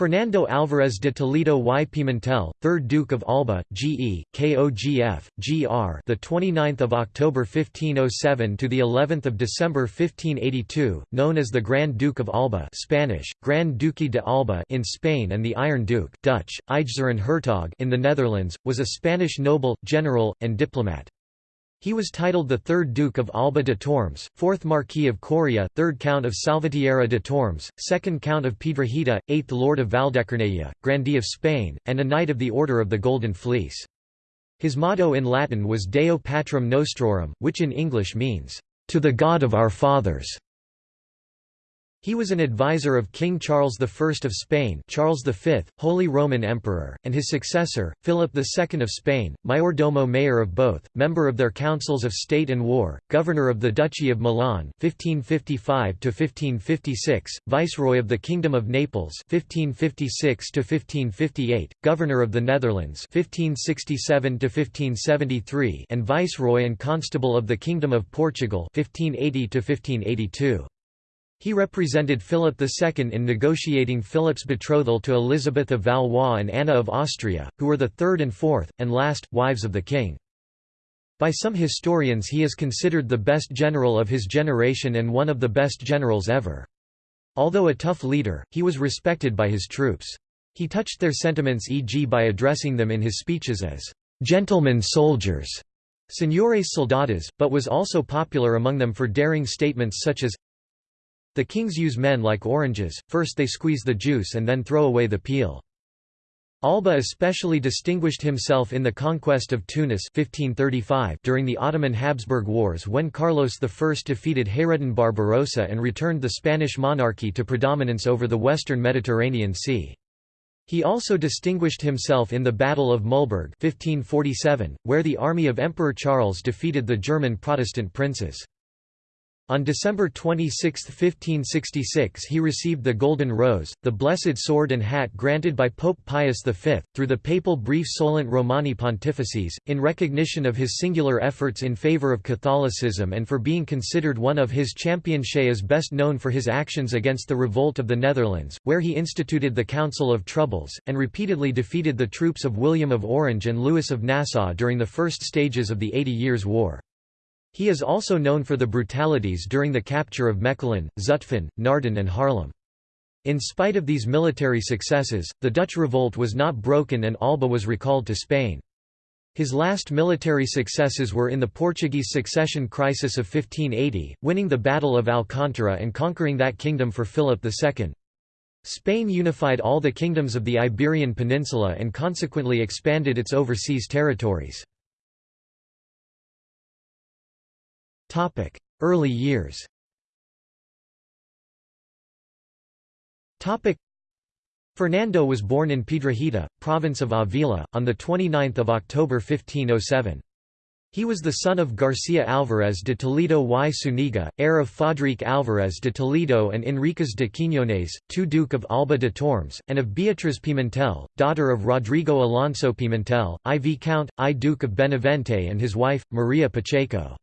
Fernando Álvarez de Toledo y Pimentel, 3rd Duke of Alba, GE, KOGF, GR, the 29th of October 1507 to the 11th of December 1582, known as the Grand Duke of Alba, Spanish, Gran Duque de Alba in Spain and the Iron Duke, Dutch, Hertog in the Netherlands, was a Spanish noble, general, and diplomat. He was titled the third Duke of Alba de Tormes, fourth Marquis of Coria, third Count of Salvatierra de Tormes, second Count of Piedrahita, eighth Lord of Valdecorneja, Grandee of Spain, and a Knight of the Order of the Golden Fleece. His motto in Latin was Deo Patrum Nostrorum, which in English means, "...to the God of our fathers." He was an advisor of King Charles I of Spain Charles V, Holy Roman Emperor, and his successor, Philip II of Spain, mayordomo mayor of both, member of their councils of state and war, governor of the Duchy of Milan 1555–1556, viceroy of the Kingdom of Naples 1556–1558, governor of the Netherlands 1567–1573 and viceroy and constable of the Kingdom of Portugal 1580–1582. He represented Philip II in negotiating Philip's betrothal to Elizabeth of Valois and Anna of Austria, who were the third and fourth, and last, wives of the king. By some historians he is considered the best general of his generation and one of the best generals ever. Although a tough leader, he was respected by his troops. He touched their sentiments e.g. by addressing them in his speeches as, "'gentlemen soldiers' Señores soldados, but was also popular among them for daring statements such as the kings use men like oranges, first they squeeze the juice and then throw away the peel. Alba especially distinguished himself in the conquest of Tunis 1535 during the Ottoman-Habsburg Wars when Carlos I defeated Hayreddin Barbarossa and returned the Spanish monarchy to predominance over the western Mediterranean Sea. He also distinguished himself in the Battle of Mühlberg 1547, where the army of Emperor Charles defeated the German Protestant princes. On December 26, 1566 he received the Golden Rose, the Blessed Sword and Hat granted by Pope Pius V, through the papal brief Solent Romani Pontifices, in recognition of his singular efforts in favor of Catholicism and for being considered one of his champions is best known for his actions against the revolt of the Netherlands, where he instituted the Council of Troubles, and repeatedly defeated the troops of William of Orange and Louis of Nassau during the first stages of the Eighty Years' War. He is also known for the brutalities during the capture of Mechelen, Zutphen, Naarden and Haarlem. In spite of these military successes, the Dutch revolt was not broken and Alba was recalled to Spain. His last military successes were in the Portuguese succession crisis of 1580, winning the Battle of Alcantara and conquering that kingdom for Philip II. Spain unified all the kingdoms of the Iberian Peninsula and consequently expanded its overseas territories. Topic: Early years. Topic: Fernando was born in Piedrahita, province of Avila, on the 29th of October 1507. He was the son of Garcia Álvarez de Toledo y Zúñiga, heir of Fadrique Álvarez de Toledo and Enríquez de Quiñones, two Duke of Alba de Tormes, and of Beatriz Pimentel, daughter of Rodrigo Alonso Pimentel, I Viscount, I Duke of Benavente and his wife, Maria Pacheco.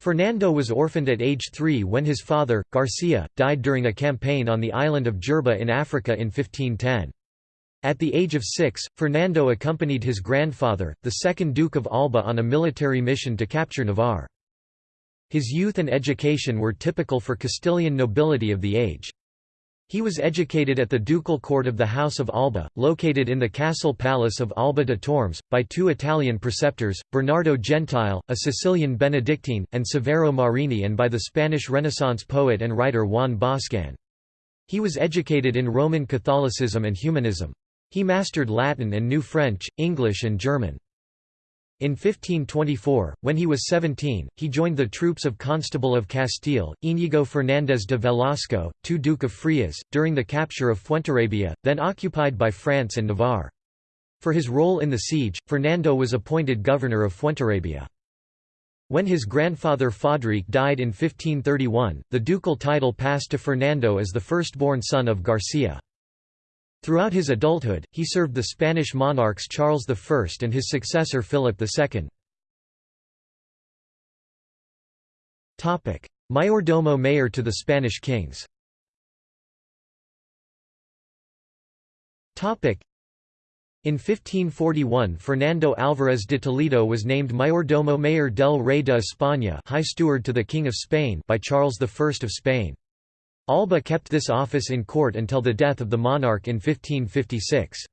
Fernando was orphaned at age three when his father, Garcia, died during a campaign on the island of Jerba in Africa in 1510. At the age of six, Fernando accompanied his grandfather, the second Duke of Alba on a military mission to capture Navarre. His youth and education were typical for Castilian nobility of the age. He was educated at the ducal court of the House of Alba, located in the castle palace of Alba de Tormes, by two Italian preceptors, Bernardo Gentile, a Sicilian Benedictine, and Severo Marini and by the Spanish Renaissance poet and writer Juan Boscan. He was educated in Roman Catholicism and humanism. He mastered Latin and knew French, English and German. In 1524, when he was 17, he joined the troops of Constable of Castile, Íñigo Fernández de Velasco, 2 Duke of Frias, during the capture of Fuenterrabía, then occupied by France and Navarre. For his role in the siege, Fernando was appointed governor of Fuenterrabía. When his grandfather Fadrique died in 1531, the ducal title passed to Fernando as the firstborn son of Garcia. Throughout his adulthood, he served the Spanish monarchs Charles I and his successor Philip II. Mayordomo mayor to the Spanish kings In 1541 Fernando Álvarez de Toledo was named Mayordomo Mayor del Rey de España High Steward to the King of Spain by Charles I of Spain. Alba kept this office in court until the death of the monarch in 1556.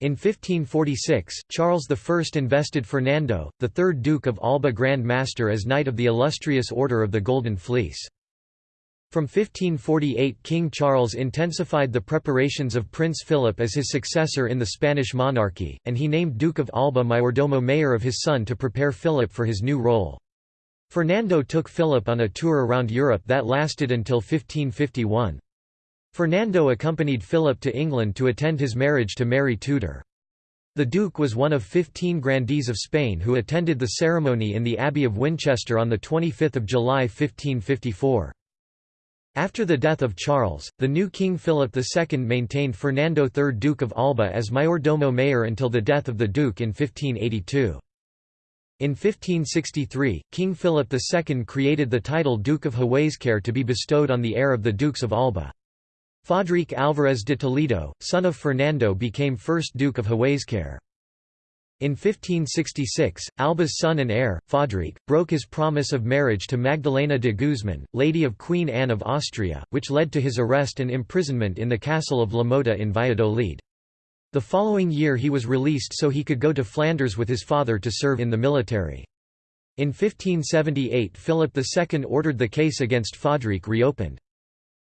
In 1546, Charles I invested Fernando, the third Duke of Alba Grand Master as Knight of the Illustrious Order of the Golden Fleece. From 1548 King Charles intensified the preparations of Prince Philip as his successor in the Spanish monarchy, and he named Duke of Alba Mayordomo mayor of his son to prepare Philip for his new role. Fernando took Philip on a tour around Europe that lasted until 1551. Fernando accompanied Philip to England to attend his marriage to Mary Tudor. The Duke was one of 15 grandees of Spain who attended the ceremony in the Abbey of Winchester on 25 July 1554. After the death of Charles, the new King Philip II maintained Fernando III Duke of Alba as mayordomo mayor until the death of the Duke in 1582. In 1563, King Philip II created the title Duke of Huescar to be bestowed on the heir of the Dukes of Alba. Fadrique Álvarez de Toledo, son of Fernando became first Duke of Huescar. In 1566, Alba's son and heir, Fadrique, broke his promise of marriage to Magdalena de Guzman, lady of Queen Anne of Austria, which led to his arrest and imprisonment in the castle of La Mota in Valladolid. The following year he was released so he could go to Flanders with his father to serve in the military. In 1578 Philip II ordered the case against Fadrique reopened.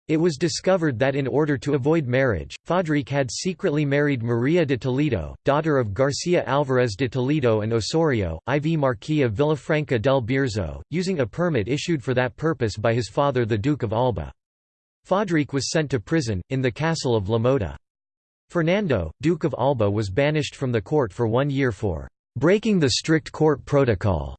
It was discovered that in order to avoid marriage, Fadrique had secretly married Maria de Toledo, daughter of Garcia Álvarez de Toledo and Osorio, IV Marquis of Villafranca del Bierzo, using a permit issued for that purpose by his father the Duke of Alba. Fadrique was sent to prison, in the castle of La Mota. Fernando, Duke of Alba was banished from the court for one year for "...breaking the strict court protocol."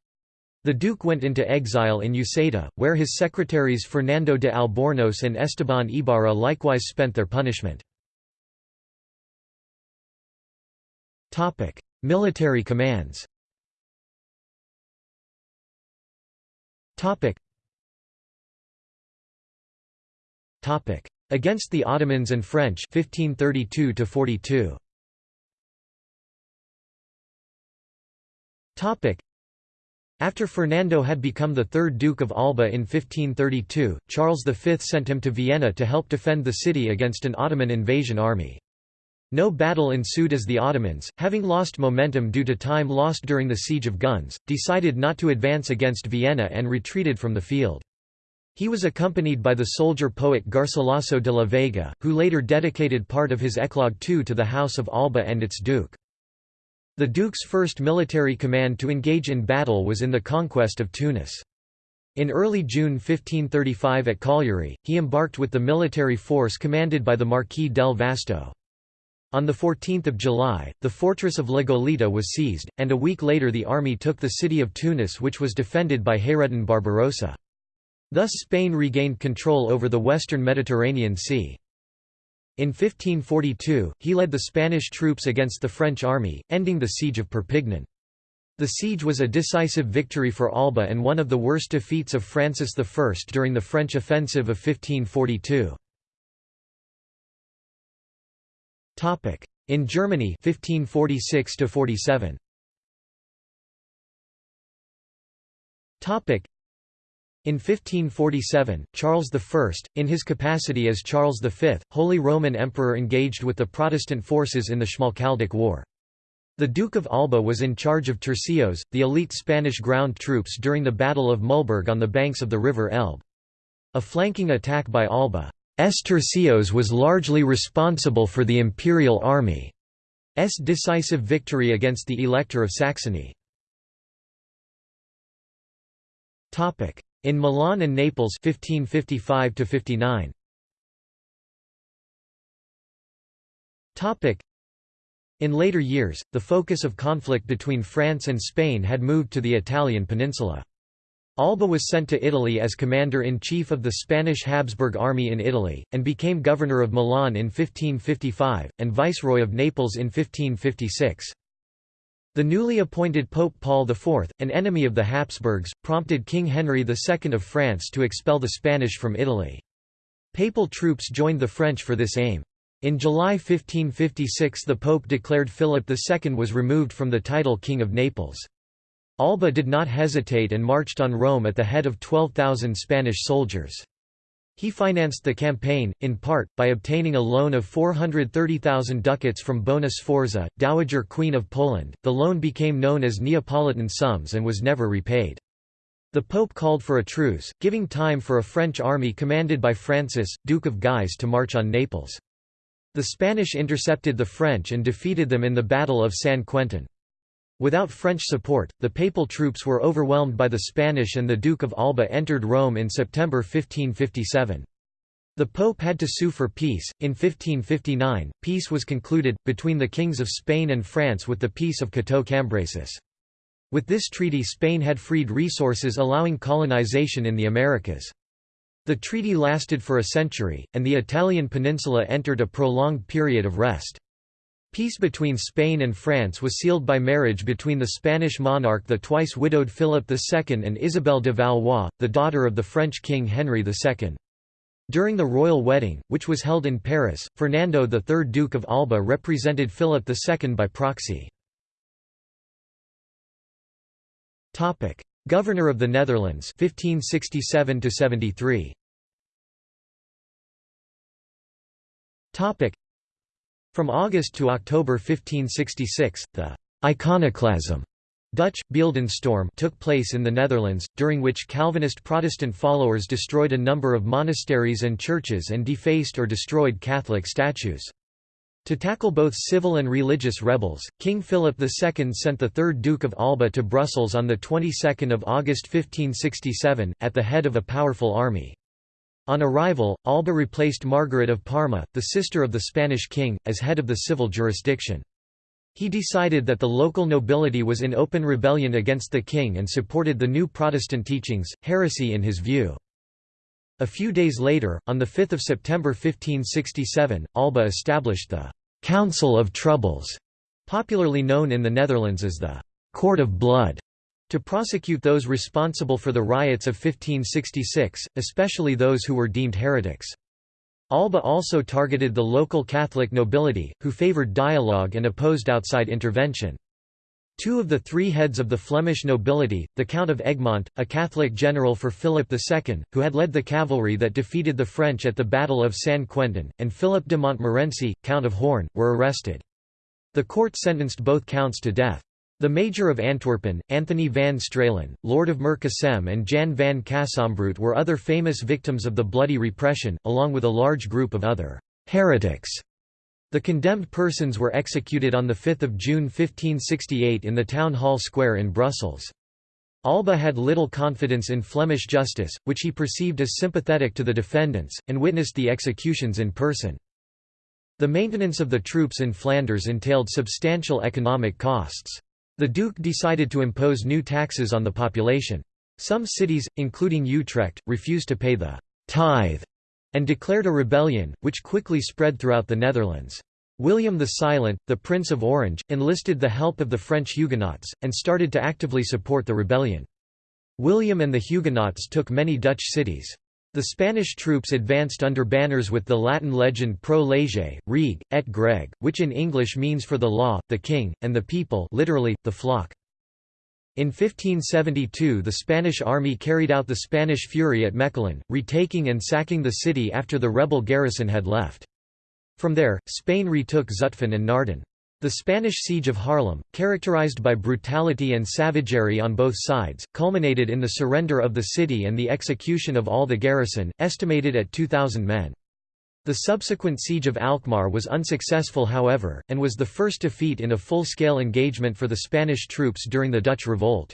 The Duke went into exile in Uceda, where his secretaries Fernando de Albornoz and Esteban Ibarra likewise spent their punishment. Military commands Against the Ottomans and French 1532 42. After Fernando had become the third Duke of Alba in 1532, Charles V sent him to Vienna to help defend the city against an Ottoman invasion army. No battle ensued as the Ottomans, having lost momentum due to time lost during the Siege of Güns, decided not to advance against Vienna and retreated from the field. He was accompanied by the soldier-poet Garcilaso de la Vega, who later dedicated part of his eclogue II to the House of Alba and its Duke. The Duke's first military command to engage in battle was in the conquest of Tunis. In early June 1535 at Cagliari, he embarked with the military force commanded by the Marquis del Vasto. On 14 July, the fortress of La Goleta was seized, and a week later the army took the city of Tunis which was defended by Hayreddin Barbarossa. Thus Spain regained control over the western Mediterranean Sea. In 1542, he led the Spanish troops against the French army, ending the siege of Perpignan. The siege was a decisive victory for Alba and one of the worst defeats of Francis I during the French offensive of 1542. In Germany 1546 47. In 1547, Charles I, in his capacity as Charles V, Holy Roman Emperor engaged with the Protestant forces in the Schmalkaldic War. The Duke of Alba was in charge of tercios, the elite Spanish ground troops during the Battle of Mühlberg on the banks of the river Elbe. A flanking attack by Alba's tercios was largely responsible for the imperial army's decisive victory against the Elector of Saxony. In Milan and Naples 1555 59. Topic In later years, the focus of conflict between France and Spain had moved to the Italian peninsula. Alba was sent to Italy as commander-in-chief of the Spanish Habsburg army in Italy, and became governor of Milan in 1555, and viceroy of Naples in 1556. The newly appointed Pope Paul IV, an enemy of the Habsburgs, prompted King Henry II of France to expel the Spanish from Italy. Papal troops joined the French for this aim. In July 1556 the Pope declared Philip II was removed from the title King of Naples. Alba did not hesitate and marched on Rome at the head of 12,000 Spanish soldiers. He financed the campaign, in part, by obtaining a loan of 430,000 ducats from Bona Sforza, Dowager Queen of Poland. The loan became known as Neapolitan sums and was never repaid. The Pope called for a truce, giving time for a French army commanded by Francis, Duke of Guise to march on Naples. The Spanish intercepted the French and defeated them in the Battle of San Quentin. Without French support, the papal troops were overwhelmed by the Spanish and the Duke of Alba entered Rome in September 1557. The Pope had to sue for peace. In 1559, peace was concluded, between the kings of Spain and France with the Peace of Cateau-Cambrésis. With this treaty Spain had freed resources allowing colonization in the Americas. The treaty lasted for a century, and the Italian peninsula entered a prolonged period of rest. Peace between Spain and France was sealed by marriage between the Spanish monarch the twice widowed Philip II and Isabel de Valois, the daughter of the French king Henry II. During the royal wedding, which was held in Paris, Fernando III Duke of Alba represented Philip II by proxy. Governor of the Netherlands 1567 73 From August to October 1566, the «iconoclasm» Dutch, Beeldenstorm took place in the Netherlands, during which Calvinist Protestant followers destroyed a number of monasteries and churches and defaced or destroyed Catholic statues. To tackle both civil and religious rebels, King Philip II sent the third Duke of Alba to Brussels on the 22nd of August 1567, at the head of a powerful army. On arrival, Alba replaced Margaret of Parma, the sister of the Spanish king, as head of the civil jurisdiction. He decided that the local nobility was in open rebellion against the king and supported the new Protestant teachings, heresy in his view. A few days later, on 5 September 1567, Alba established the «Council of Troubles», popularly known in the Netherlands as the «Court of Blood», to prosecute those responsible for the riots of 1566, especially those who were deemed heretics. Alba also targeted the local Catholic nobility, who favoured dialogue and opposed outside intervention. Two of the three heads of the Flemish nobility, the Count of Egmont, a Catholic general for Philip II, who had led the cavalry that defeated the French at the Battle of San Quentin, and Philip de Montmorency, Count of Horn, were arrested. The court sentenced both counts to death. The Major of Antwerpen, Anthony van Stralen, Lord of Merksem and Jan van Casembroot were other famous victims of the bloody repression, along with a large group of other «heretics». The condemned persons were executed on 5 June 1568 in the Town Hall Square in Brussels. Alba had little confidence in Flemish justice, which he perceived as sympathetic to the defendants, and witnessed the executions in person. The maintenance of the troops in Flanders entailed substantial economic costs. The Duke decided to impose new taxes on the population. Some cities, including Utrecht, refused to pay the «tithe» and declared a rebellion, which quickly spread throughout the Netherlands. William the Silent, the Prince of Orange, enlisted the help of the French Huguenots, and started to actively support the rebellion. William and the Huguenots took many Dutch cities. The Spanish troops advanced under banners with the Latin legend Pro Lege, Reg, et Greg, which in English means for the law, the king, and the people literally, the flock. In 1572 the Spanish army carried out the Spanish Fury at Mechelen, retaking and sacking the city after the rebel garrison had left. From there, Spain retook Zutphen and Naarden. The Spanish siege of Haarlem, characterized by brutality and savagery on both sides, culminated in the surrender of the city and the execution of all the garrison, estimated at 2,000 men. The subsequent siege of Alkmaar was unsuccessful however, and was the first defeat in a full-scale engagement for the Spanish troops during the Dutch Revolt.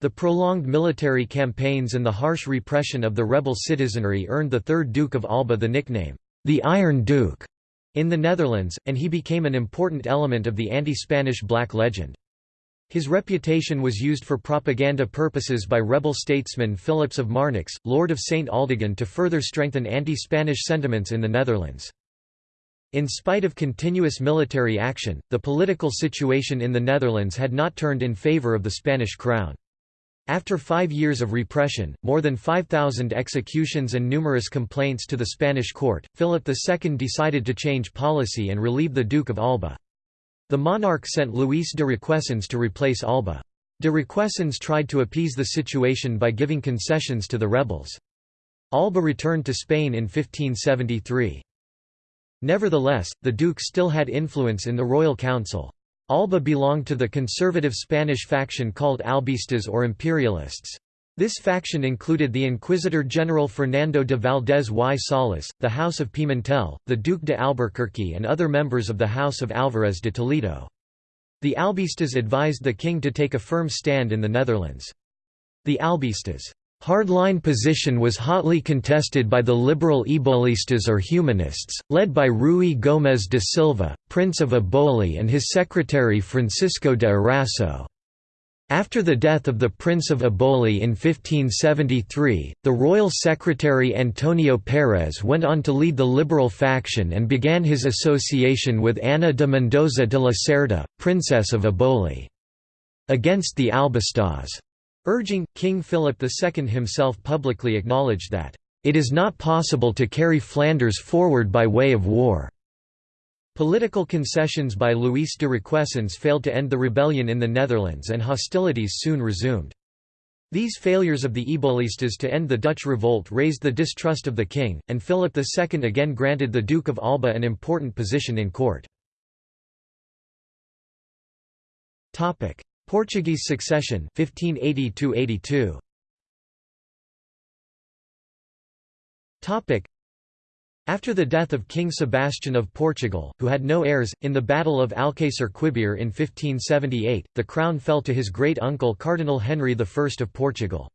The prolonged military campaigns and the harsh repression of the rebel citizenry earned the third Duke of Alba the nickname, the Iron Duke in the Netherlands, and he became an important element of the anti-Spanish Black Legend. His reputation was used for propaganda purposes by rebel statesman Philips of Marnix, Lord of St. Aldegonde to further strengthen anti-Spanish sentiments in the Netherlands. In spite of continuous military action, the political situation in the Netherlands had not turned in favour of the Spanish crown. After five years of repression, more than 5,000 executions and numerous complaints to the Spanish court, Philip II decided to change policy and relieve the Duke of Alba. The monarch sent Luis de Requesens to replace Alba. De Requesens tried to appease the situation by giving concessions to the rebels. Alba returned to Spain in 1573. Nevertheless, the duke still had influence in the royal council. Alba belonged to the conservative Spanish faction called Albistas or Imperialists. This faction included the Inquisitor General Fernando de Valdez y Salas, the House of Pimentel, the Duke de Albuquerque and other members of the House of Álvarez de Toledo. The Albistas advised the king to take a firm stand in the Netherlands. The Albistas' Hardline position was hotly contested by the liberal Ebolistas or humanists, led by Rui Gomes de Silva, Prince of Eboli and his secretary Francisco de Eraso. After the death of the Prince of Eboli in 1573, the royal secretary Antonio Pérez went on to lead the liberal faction and began his association with Ana de Mendoza de la Cerda, Princess of Eboli. Against the Albistas' Urging, King Philip II himself publicly acknowledged that, "...it is not possible to carry Flanders forward by way of war." Political concessions by Luis de Requesens failed to end the rebellion in the Netherlands and hostilities soon resumed. These failures of the Ebolistas to end the Dutch revolt raised the distrust of the king, and Philip II again granted the Duke of Alba an important position in court. Portuguese succession 1580 82 Topic after the death of King Sebastian of Portugal, who had no heirs, in the Battle of Alcácer Quibir in 1578, the crown fell to his great-uncle Cardinal Henry I of Portugal.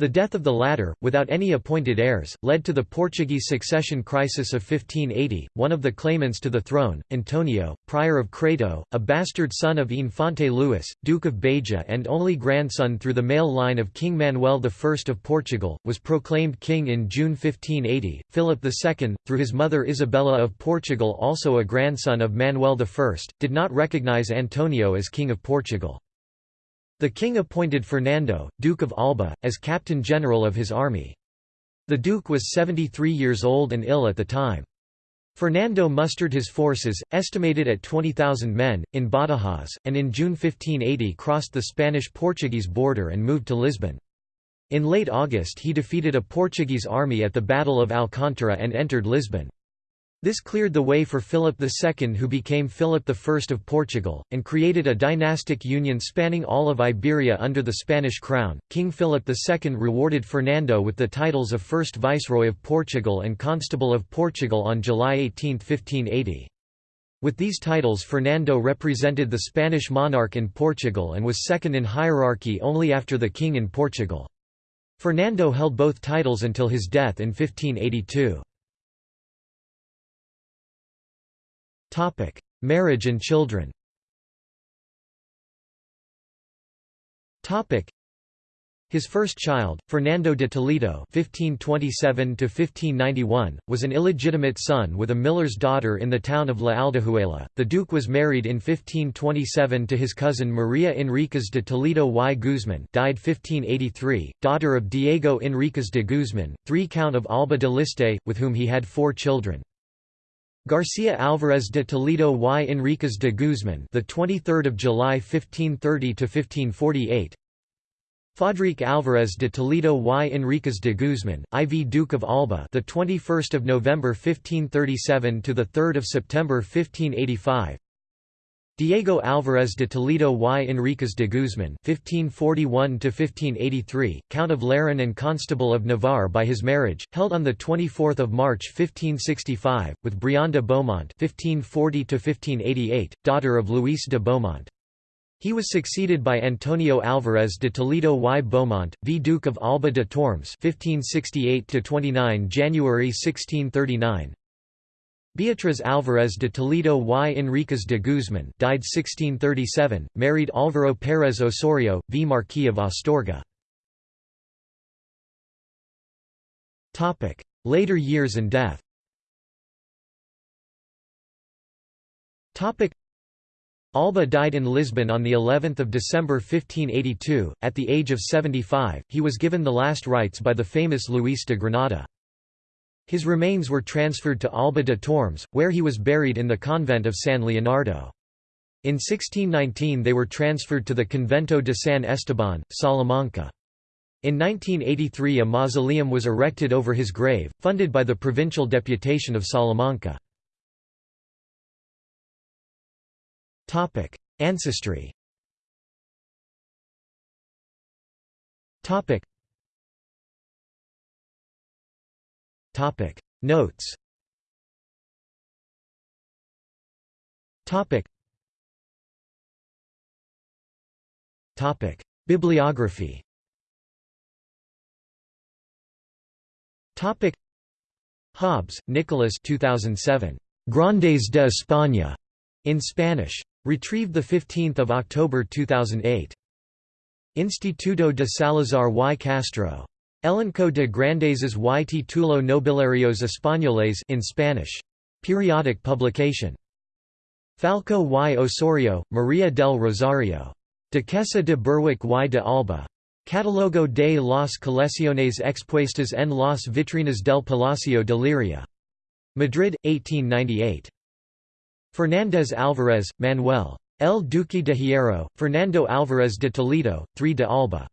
The death of the latter, without any appointed heirs, led to the Portuguese succession crisis of 1580. One of the claimants to the throne, Antonio, Prior of Crato, a bastard son of Infante Luis, Duke of Beja and only grandson through the male line of King Manuel I of Portugal, was proclaimed king in June 1580. Philip II, through his mother Isabella of Portugal, also a grandson of Manuel I, did not recognize Antonio as King of Portugal. The king appointed Fernando, Duke of Alba, as captain general of his army. The duke was 73 years old and ill at the time. Fernando mustered his forces, estimated at 20,000 men, in Badajoz, and in June 1580 crossed the Spanish-Portuguese border and moved to Lisbon. In late August he defeated a Portuguese army at the Battle of Alcántara and entered Lisbon. This cleared the way for Philip II who became Philip I of Portugal, and created a dynastic union spanning all of Iberia under the Spanish crown. King Philip II rewarded Fernando with the titles of First Viceroy of Portugal and Constable of Portugal on July 18, 1580. With these titles Fernando represented the Spanish monarch in Portugal and was second in hierarchy only after the king in Portugal. Fernando held both titles until his death in 1582. Topic: Marriage and children. Topic: His first child, Fernando de Toledo (1527–1591), was an illegitimate son with a miller's daughter in the town of La Aldehuela. The duke was married in 1527 to his cousin Maria Enriquez de Toledo y Guzman, died 1583, daughter of Diego Enriquez de Guzman, III Count of Alba de Liste, with whom he had four children. Garcia Álvarez de Toledo y Enríquez de Guzmán, the 23rd of July 1530 to 1548. Fadrique Álvarez de Toledo y Enríquez de Guzmán, IV Duke of Alba, the 21st of November 1537 to the 3rd of September 1585. Diego Álvarez de Toledo y Enríquez de Guzmán (1541–1583), Count of Lerín and Constable of Navarre by his marriage, held on the 24th of March 1565, with Brianda Beaumont (1540–1588), daughter of Luis de Beaumont. He was succeeded by Antonio Álvarez de Toledo y Beaumont, v Duke of Alba de Tormes (1568–29 January 1639). Beatriz Álvarez de Toledo y Enríquez de Guzmán died 1637, married Álvaro Pérez Osorio, v. Marquis of Astorga. Later years and death. Alba died in Lisbon on the 11th of December 1582 at the age of 75 he was given the last rites by the famous Luis de Granada his remains were transferred to Alba de Tormes where he was buried in the convent of San Leonardo. In 1619 they were transferred to the Convento de San Esteban Salamanca. In 1983 a mausoleum was erected over his grave funded by the provincial deputation of Salamanca. Ancestry. Topic. Notes. Topic. Topic. Bibliography. Topic. Hobbs, Nicholas 2007. Grandes de España. In Spanish. Retrieved 15 October 2008. Instituto de Salazar y Castro. Elenco de Grandeses y Título Nobiliarios Españoles in Spanish. Periodic publication. Falco y Osorio, María del Rosario. Duquesa de Berwick y de Alba. Catalogo de las colecciones expuestas en las vitrinas del Palacio de Liria. Madrid, 1898. Fernández Álvarez, Manuel. El Duque de Hierro, Fernando Álvarez de Toledo, 3 de Alba.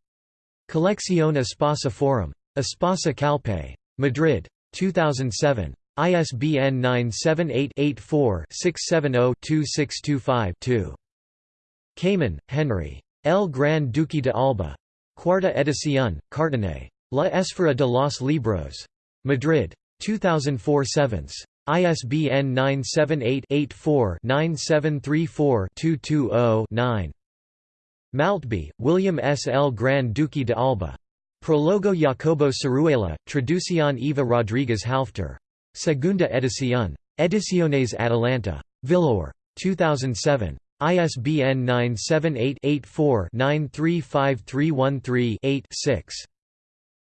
Colección Espasa Forum. Espasa Calpe. Madrid. 2007. ISBN 978-84-670-2625-2. Kamen, Henry. El Gran Duque de Alba. Cuarta edición, Cartanet. La Esfera de los Libros. Madrid. 2004 7 ISBN 978-84-9734-220-9. Maltby, William S. L. Gran Duque de Alba. Prologo Jacobo Siruela, Traducción Eva Rodríguez Halfter. Segunda edición. Ediciones Atalanta. Vilaür. 2007. ISBN 978-84-935313-8-6.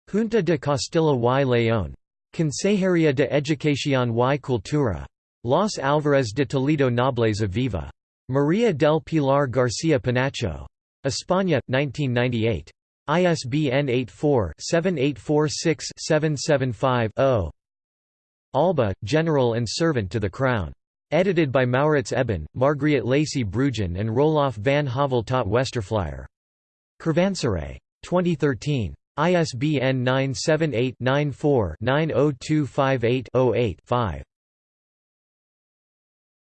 Junta de Castilla y León. Consejería de Educación y Cultura. Los Álvarez de Toledo Nobleza Viva. María del Pilar García Pinacho. España, 1998. ISBN 84-7846-775-0. Alba, General and Servant to the Crown. Edited by Maurits Ebben, Margriet Lacy Bruijn and Rolof van Hövell tot Westerflier. Karwansaray. 2013. ISBN 978-94-90258-08-5.